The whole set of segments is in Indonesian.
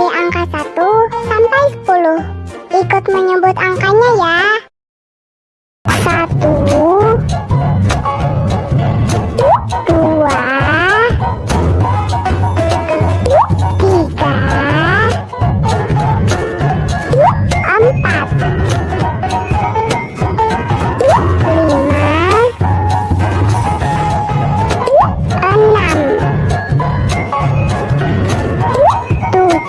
dari angka 1 sampai 10. Ikut menyebut angkanya ya.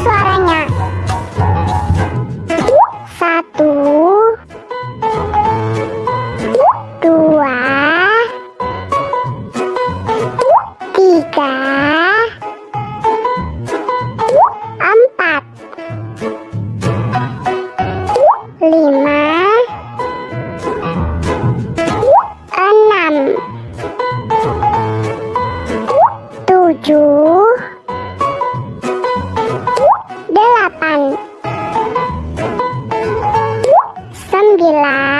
suaranya. Satu. Dua. Tiga. bilang.